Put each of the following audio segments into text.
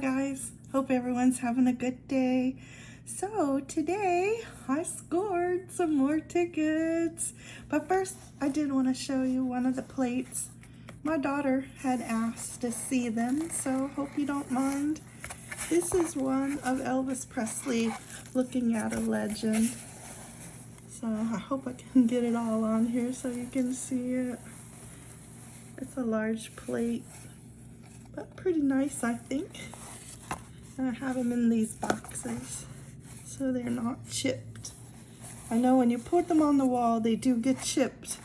Guys, hope everyone's having a good day. So today I scored some more tickets. But first I did want to show you one of the plates. My daughter had asked to see them, so hope you don't mind. This is one of Elvis Presley looking at a legend. So I hope I can get it all on here so you can see it. It's a large plate but pretty nice, I think. And I have them in these boxes so they're not chipped. I know when you put them on the wall, they do get chipped.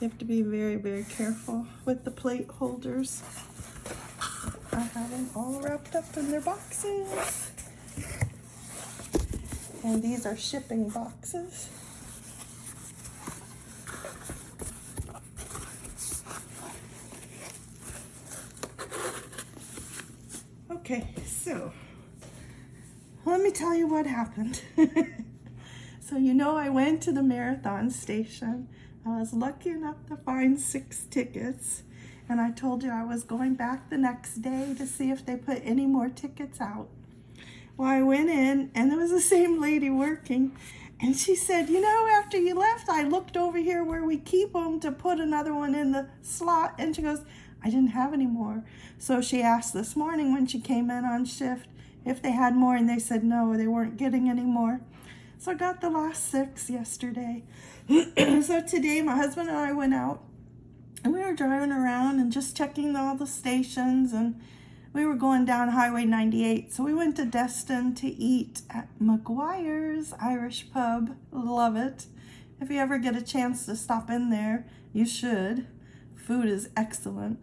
You have to be very, very careful with the plate holders. I have them all wrapped up in their boxes. And these are shipping boxes. Okay, so let me tell you what happened. so you know I went to the marathon station. I was lucky enough to find six tickets and I told you I was going back the next day to see if they put any more tickets out. Well, I went in and there was the same lady working and she said, you know, after you left, I looked over here where we keep them to put another one in the slot. And she goes, I didn't have any more. So she asked this morning when she came in on shift if they had more and they said no, they weren't getting any more. So I got the last six yesterday. so today my husband and I went out and we were driving around and just checking all the stations and we were going down Highway 98. So we went to Destin to eat at McGuire's Irish Pub. Love it. If you ever get a chance to stop in there, you should. Food is excellent.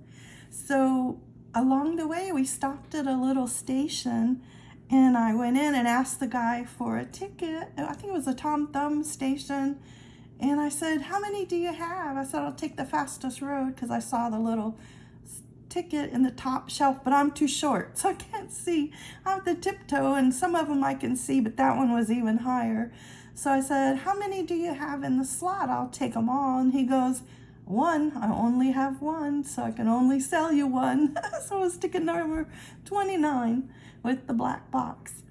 So along the way, we stopped at a little station and I went in and asked the guy for a ticket. I think it was a Tom Thumb station. And I said, how many do you have? I said, I'll take the fastest road because I saw the little ticket in the top shelf, but I'm too short, so I can't see. I have the tiptoe, and some of them I can see, but that one was even higher. So I said, how many do you have in the slot? I'll take them all. And he goes, one, I only have one, so I can only sell you one. so it's ticket number 29 with the black box.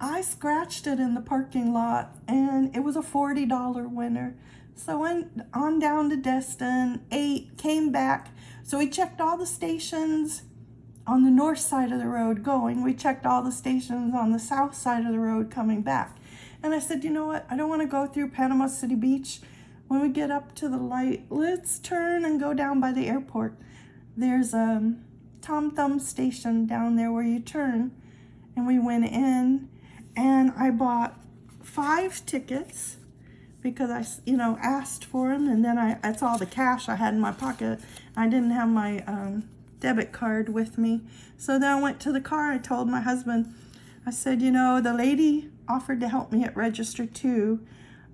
I scratched it in the parking lot and it was a $40 winner. So I went on down to Destin, ate, came back. So we checked all the stations on the north side of the road going. We checked all the stations on the south side of the road coming back. And I said, you know what? I don't want to go through Panama City Beach when we get up to the light, let's turn and go down by the airport. There's a Tom Thumb station down there where you turn. And we went in and I bought five tickets because I, you know, asked for them. And then I, that's all the cash I had in my pocket. I didn't have my um, debit card with me. So then I went to the car. I told my husband, I said, you know, the lady offered to help me at register two.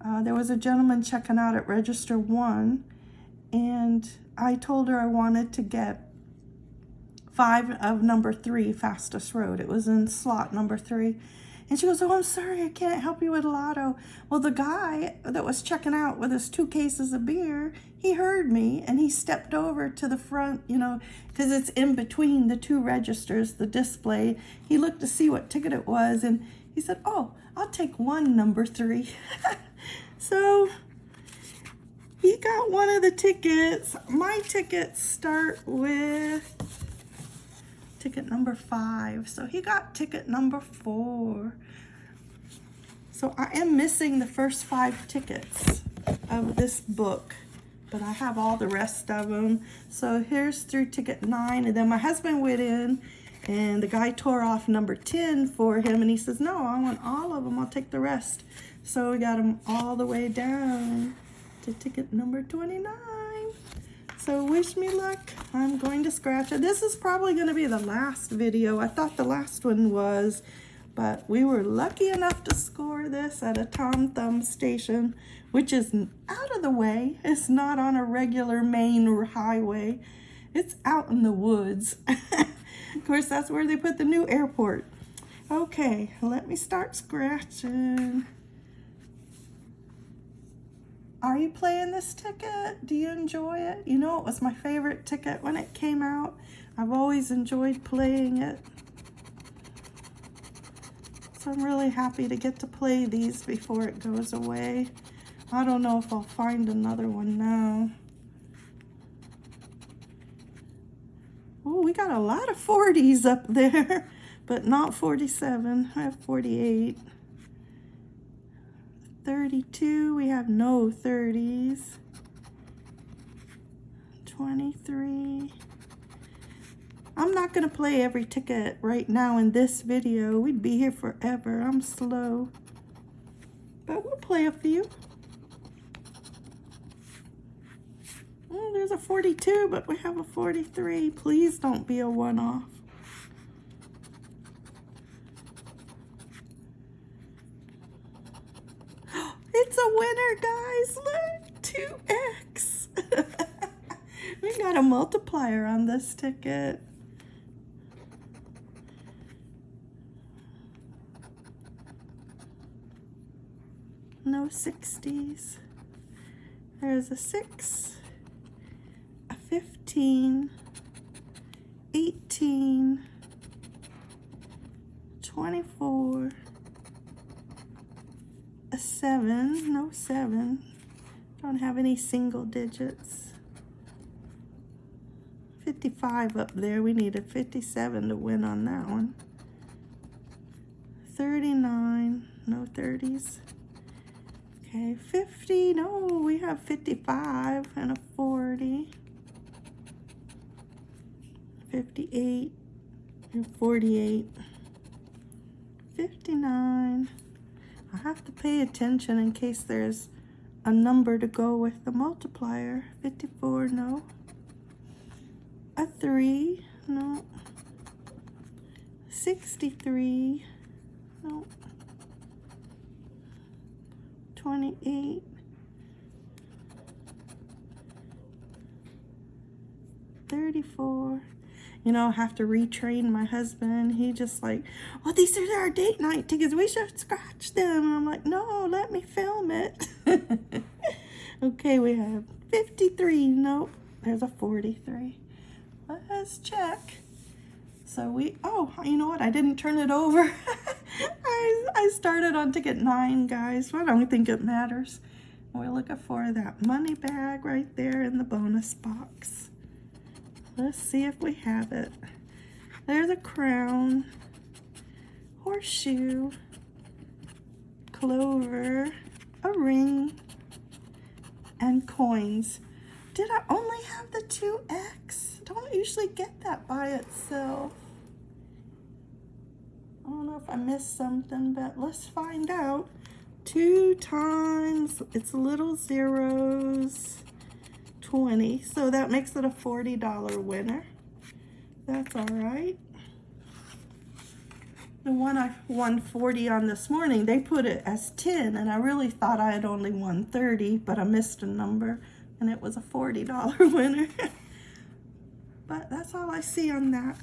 Uh, there was a gentleman checking out at register one and I told her I wanted to get five of number three fastest road. It was in slot number three. And she goes, oh, I'm sorry, I can't help you with a lotto. Well, the guy that was checking out with his two cases of beer, he heard me and he stepped over to the front, you know, because it's in between the two registers, the display. He looked to see what ticket it was and he said, oh, I'll take one number three. So he got one of the tickets. My tickets start with ticket number five. So he got ticket number four. So I am missing the first five tickets of this book, but I have all the rest of them. So here's through ticket nine, and then my husband went in and the guy tore off number 10 for him, and he says, no, I want all of them, I'll take the rest. So we got them all the way down to ticket number 29. So wish me luck. I'm going to scratch it. This is probably going to be the last video. I thought the last one was, but we were lucky enough to score this at a Tom Thumb station, which is out of the way. It's not on a regular main highway. It's out in the woods. of course, that's where they put the new airport. Okay, let me start scratching. Are you playing this ticket? Do you enjoy it? You know, it was my favorite ticket when it came out. I've always enjoyed playing it. So I'm really happy to get to play these before it goes away. I don't know if I'll find another one now. Oh, we got a lot of 40s up there, but not 47. I have 48. 32, we have no 30s. 23. I'm not going to play every ticket right now in this video. We'd be here forever. I'm slow. But we'll play a few. There's a 42, but we have a 43. Please don't be a one-off. It's a winner, guys. Look, 2x. we got a multiplier on this ticket. No 60s. There's a 6, a 15, 18, 24, a 7, no 7. Don't have any single digits. 55 up there. We need a 57 to win on that one. 39, no 30s. Okay, 50, no, we have 55 and a 40. 58 and 48. 59. I have to pay attention in case there's a number to go with the multiplier. 54, no. A 3, no. 63, no. 28. Thirty-four. You know, I have to retrain my husband. He just like, well, these are our date night tickets. We should scratch them. I'm like, no, let me film it. okay, we have 53. Nope, there's a 43. Let's check. So we, oh, you know what? I didn't turn it over. I, I started on ticket nine, guys. I don't think it matters. We're looking for that money bag right there in the bonus box. Let's see if we have it. There's a crown, horseshoe, clover, a ring, and coins. Did I only have the 2X? Don't usually get that by itself. I don't know if I missed something, but let's find out. Two times, it's little zeros. 20 so that makes it a $40 winner. That's all right. The one I won 40 on this morning they put it as 10 and I really thought I had only won 30 but I missed a number and it was a $40 winner. But that's all I see on that.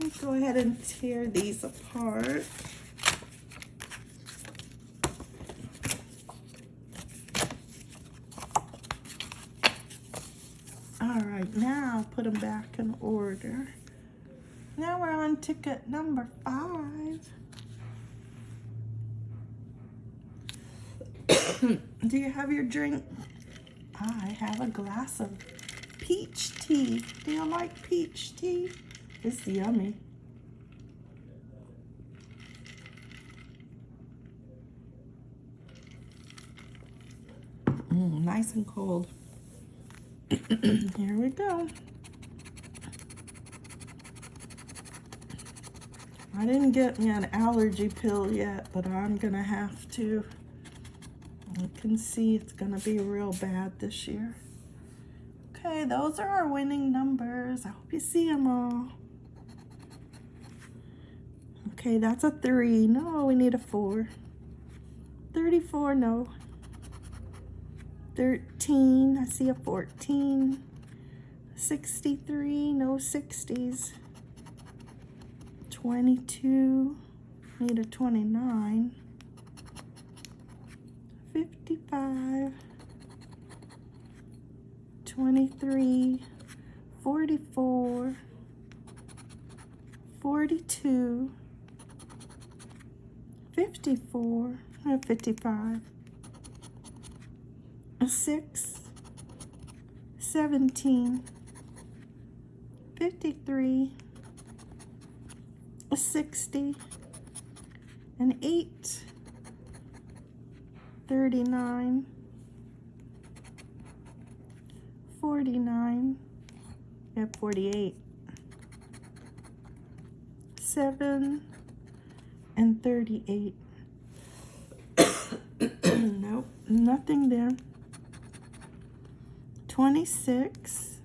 Let's go ahead and tear these apart All right, now put them back in order. Now we're on ticket number five. Do you have your drink? I have a glass of peach tea. Do you like peach tea? It's yummy. Mm, nice and cold. Here we go. I didn't get me an allergy pill yet, but I'm gonna have to. You can see it's gonna be real bad this year. Okay, those are our winning numbers. I hope you see them all. Okay, that's a three. No, we need a four. 34, no. 13, I see a 14, 63, no 60s, 22, need a 29, 55, 23, 44, 42, 54, 55, a 6, 17, 53, a 60, an 8, 39, 49, yeah, 48, 7, and 38. nope, nothing there. 26,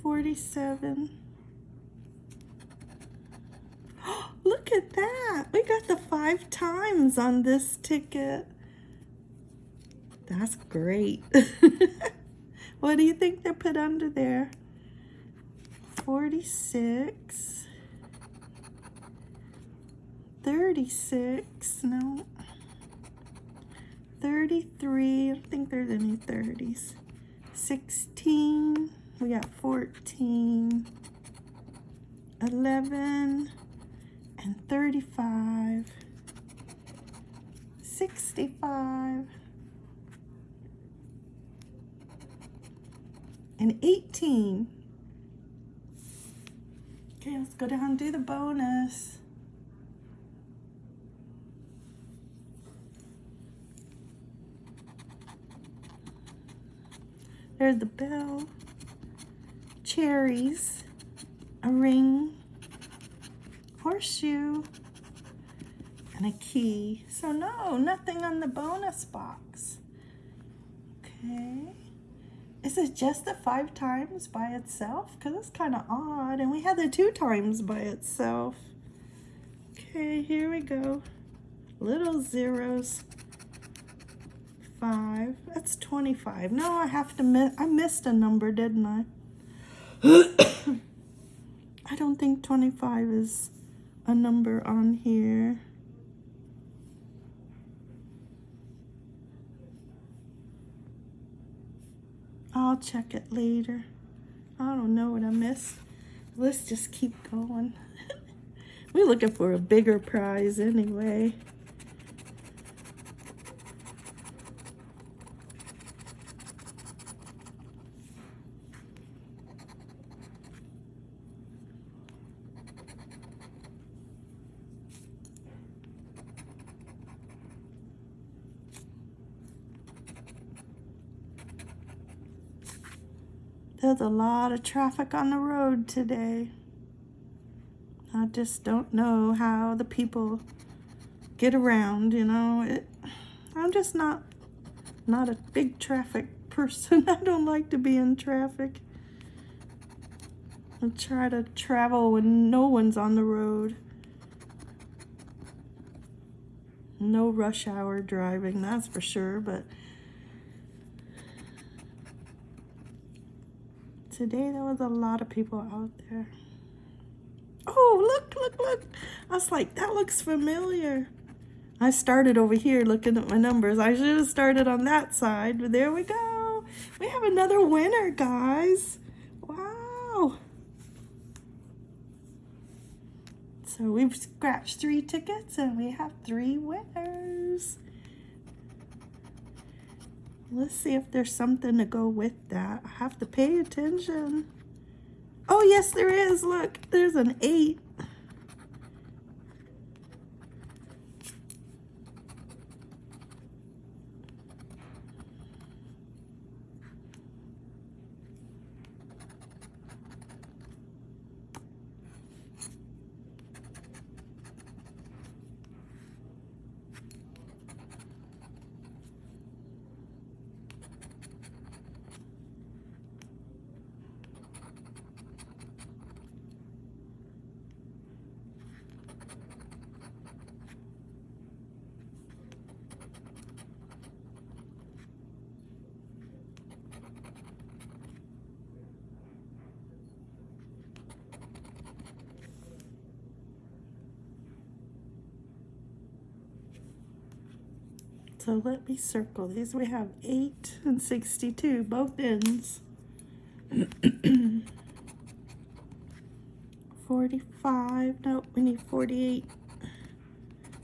47. Look at that. We got the five times on this ticket. That's great. what do you think they put under there? 46, 36, no, 33, I don't think there's any 30s, 16, we got 14, 11, and 35, 65, and 18. Okay, let's go down and do the bonus. There's the bell, cherries, a ring, horseshoe, and a key. So no, nothing on the bonus box. Okay. Is it just the five times by itself? Because it's kind of odd. And we had the two times by itself. Okay, here we go. Little zeros five. That's 25. No, I have to miss. I missed a number, didn't I? I don't think 25 is a number on here. I'll check it later. I don't know what I missed. Let's just keep going. We're looking for a bigger prize anyway. There's a lot of traffic on the road today. I just don't know how the people get around, you know. It, I'm just not not a big traffic person. I don't like to be in traffic. I try to travel when no one's on the road. No rush hour driving, that's for sure, but today there was a lot of people out there. Oh, look, look, look. I was like, that looks familiar. I started over here looking at my numbers. I should have started on that side, but there we go. We have another winner, guys. Wow. So we've scratched three tickets and we have three winners. Let's see if there's something to go with that. I have to pay attention. Oh, yes, there is. Look, there's an eight. So let me circle these. We have 8 and 62, both ends. 45. Nope, we need 48.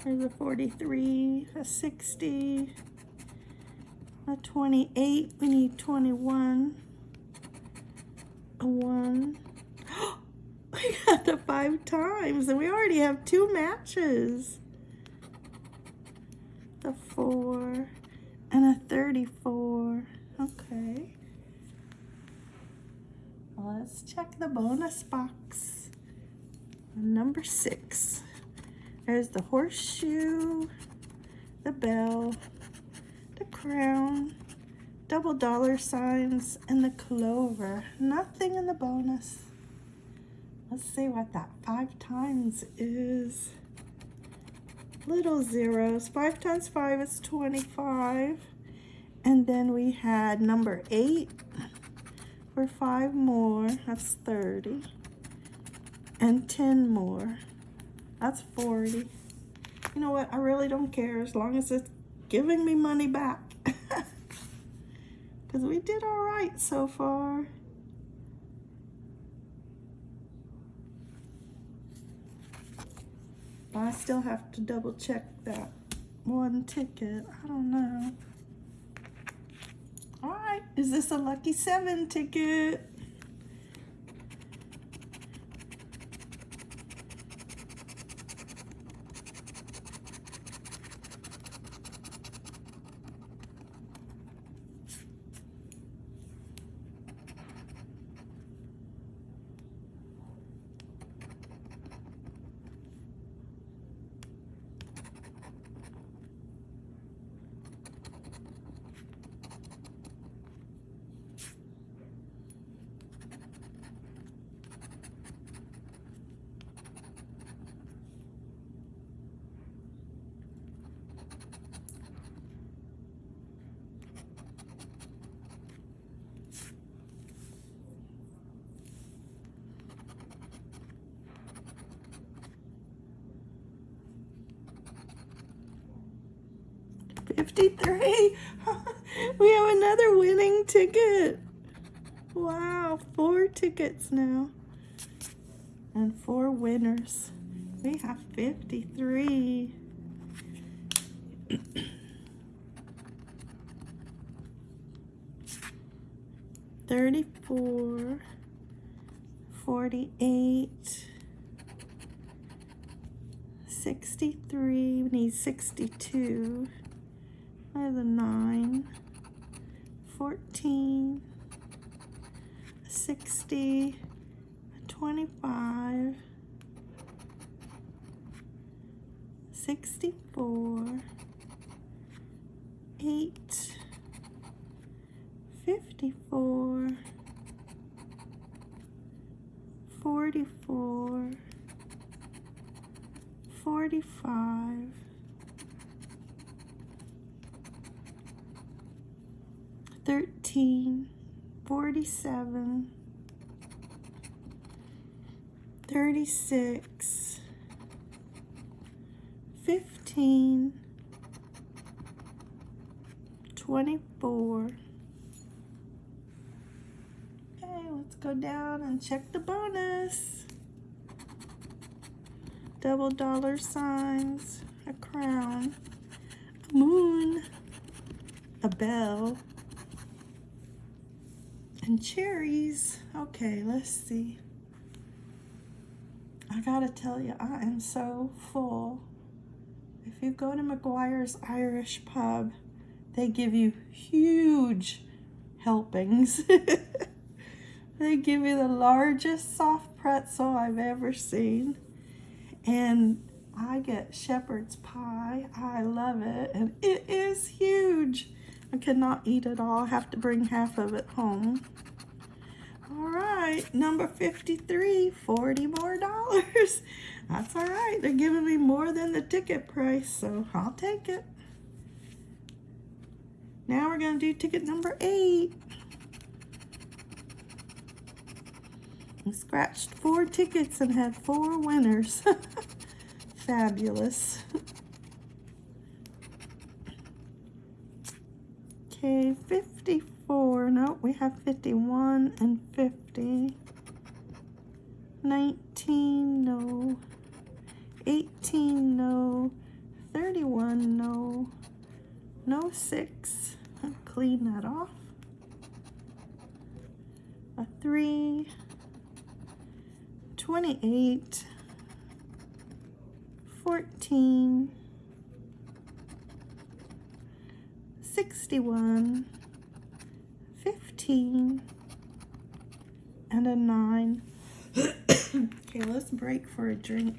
There's a 43, a 60, a 28. We need 21, a 1. we got the five times, and we already have two matches. The 4 and a 34. Okay. Let's check the bonus box. Number six. There's the horseshoe, the bell, the crown, double dollar signs, and the clover. Nothing in the bonus. Let's see what that five times is. Little zeros. Five times five is 25. And then we had number eight for five more. That's 30. And 10 more. That's 40. You know what? I really don't care as long as it's giving me money back. Because we did all right so far. I still have to double check that one ticket. I don't know. All right, is this a lucky seven ticket? 53. we have another winning ticket. Wow, four tickets now. And four winners. We have 53. Thirty-four, forty-eight, sixty-three, we need sixty-two. I have a 9, 14, 60, 25, 64, 8, 54, 44, 45, 13, 47, 36, 15, 24. Okay, let's go down and check the bonus. Double dollar signs, a crown, a moon, a bell, and cherries. Okay, let's see. I gotta tell you, I am so full. If you go to McGuire's Irish Pub, they give you huge helpings. they give you the largest soft pretzel I've ever seen. And I get shepherd's pie. I love it. And it is huge. I cannot eat it all. I have to bring half of it home. All right, number 53, 40 more dollars. That's all right. They're giving me more than the ticket price, so I'll take it. Now we're going to do ticket number eight. I scratched four tickets and had four winners. Fabulous. Okay, 54. No, we have 51 and 50. 19, no. 18, no. 31, no. No 6. Clean that off. A 3. 28. 14. 61. 15. And a 9. okay, let's break for a drink.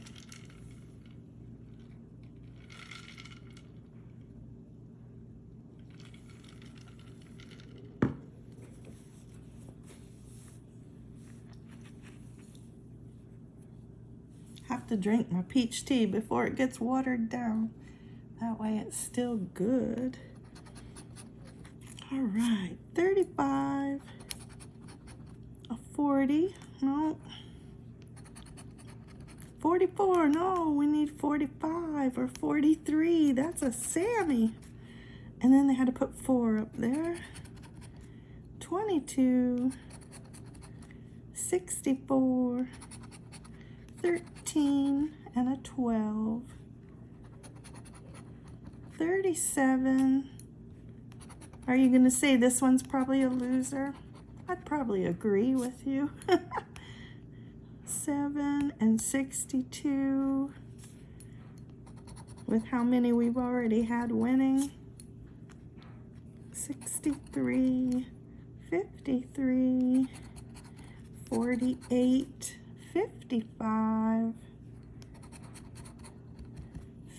Have to drink my peach tea before it gets watered down. That way it's still good. All right, 35, a 40, no, 44, no, we need 45 or 43. That's a Sammy. And then they had to put four up there. 22, 64, 13, and a 12. 37. Are you going to say this one's probably a loser? I'd probably agree with you. 7 and 62 with how many we've already had winning 63 53 48 55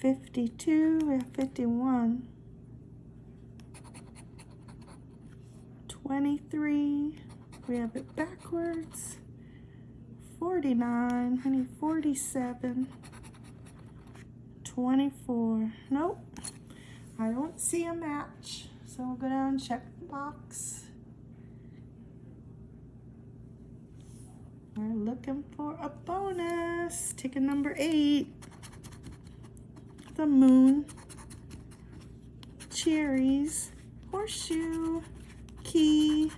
52 we have 51 23 we have it backwards 49, honey, 47, 24. Nope, I don't see a match. So we'll go down and check the box. We're looking for a bonus. Ticket number eight. The moon. Cherries. Horseshoe. Key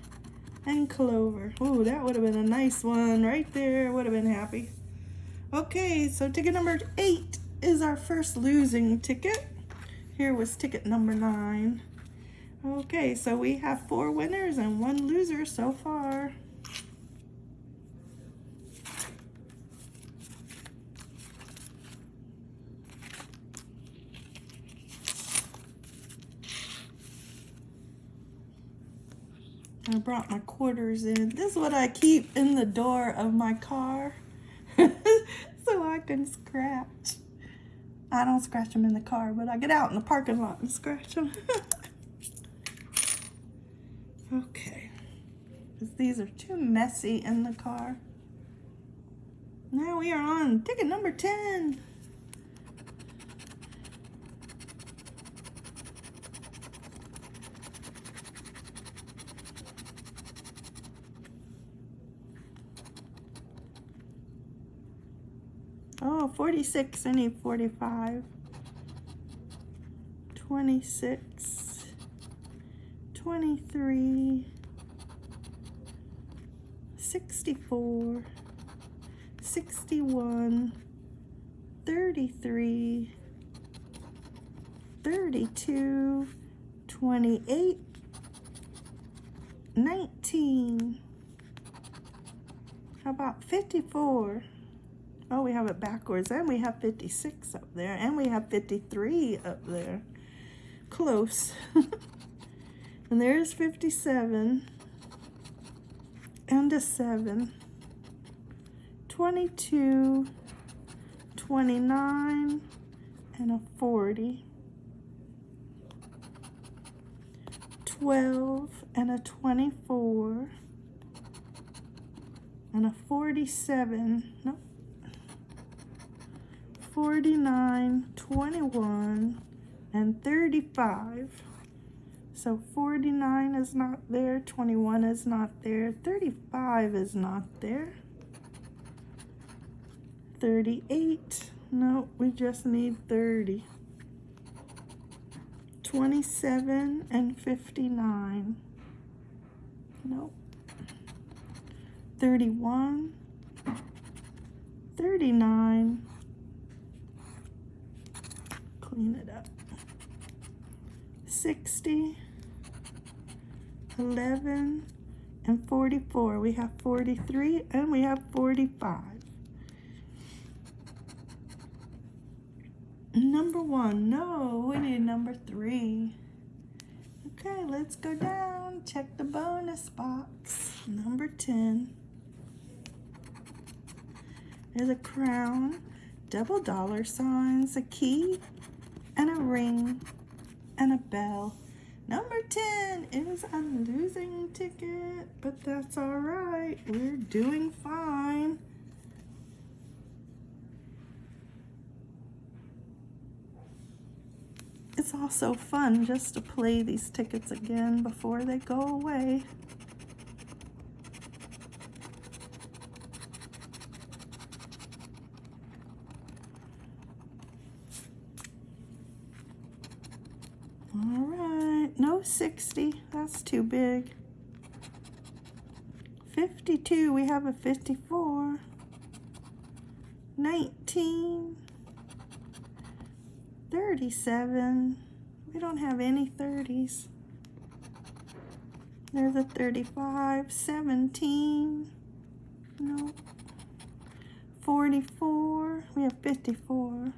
and clover. Oh, that would have been a nice one right there. Would have been happy. Okay, so ticket number eight is our first losing ticket. Here was ticket number nine. Okay, so we have four winners and one loser so far. I brought my quarters in. This is what I keep in the door of my car so I can scratch. I don't scratch them in the car, but I get out in the parking lot and scratch them. okay. These are too messy in the car. Now we are on ticket number 10. Oh, 46, I need 45. 26, 23, 64, 61, 33, 32, 28, 19. How about 54? Oh, we have it backwards. And we have 56 up there. And we have 53 up there. Close. and there's 57. And a 7. 22. 29. And a 40. 12 and a 24 and a 47 nope 49, 21, and 35. So 49 is not there, 21 is not there, 35 is not there. 38, no, we just need 30. 27 and 59, nope. 31, 39. Clean it up. 60. 11 and 44. We have 43 and we have 45. Number one, no, we need number three. Okay, let's go down, check the bonus box. Number 10. There's a crown, double dollar signs, a key, and a ring, and a bell. Number 10 is a losing ticket, but that's all right. We're doing fine. It's also fun just to play these tickets again before they go away. All right, no 60, that's too big. 52, we have a 54. 19. 37. We don't have any 30s. There's a 35. 17. No. 44. We have 54.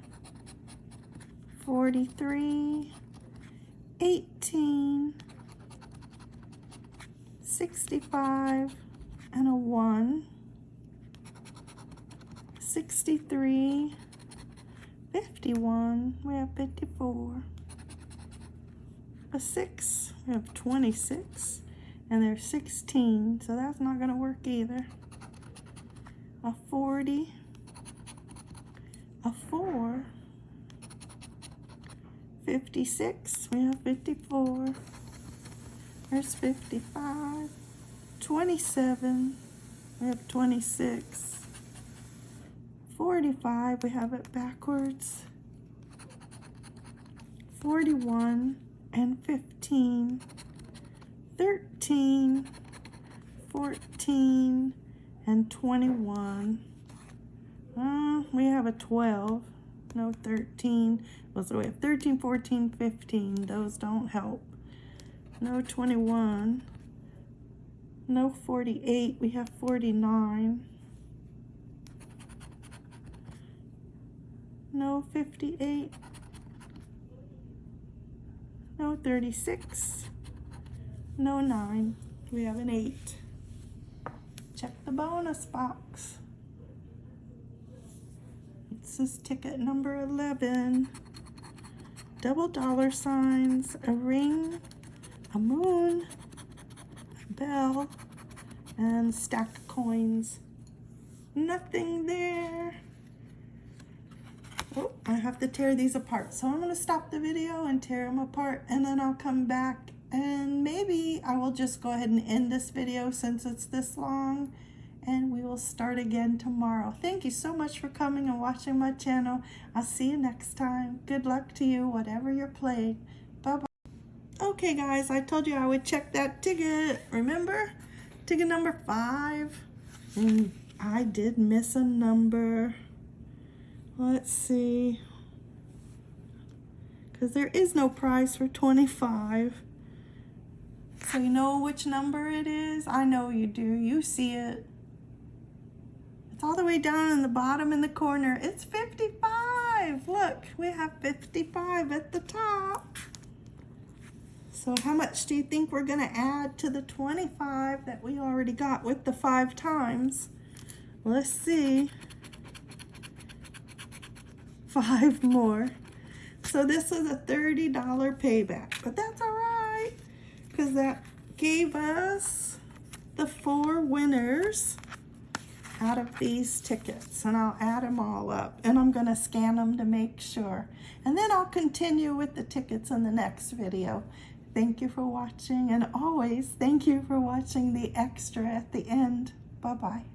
43. 18. 65 and a 1. 63. 51, we have 54. A 6, we have 26, and there's 16, so that's not going to work either. A 40, a 4, 56, we have 54. There's 55, 27, we have 26. 45, we have it backwards. 41 and 15, 13, 14, and 21. Uh, we have a 12, no 13. Well, so we have 13, 14, 15. Those don't help. No 21. No 48. We have 49. no 58, no 36, no 9. We have an 8. Check the bonus box. This is ticket number 11. Double dollar signs, a ring, a moon, a bell, and stack of coins. Nothing there. Oh, I have to tear these apart. So I'm going to stop the video and tear them apart and then I'll come back and maybe I will just go ahead and end this video since it's this long and we will start again tomorrow. Thank you so much for coming and watching my channel. I'll see you next time. Good luck to you, whatever you're playing. Bye-bye. Okay, guys, I told you I would check that ticket. Remember? Ticket number five. I did miss a number. Let's see. Because there is no prize for 25. So you know which number it is? I know you do. You see it. It's all the way down in the bottom in the corner. It's 55. Look, we have 55 at the top. So how much do you think we're going to add to the 25 that we already got with the five times? Let's see five more. So this is a $30 payback, but that's all right because that gave us the four winners out of these tickets and I'll add them all up and I'm going to scan them to make sure. And then I'll continue with the tickets in the next video. Thank you for watching and always thank you for watching the extra at the end. Bye-bye.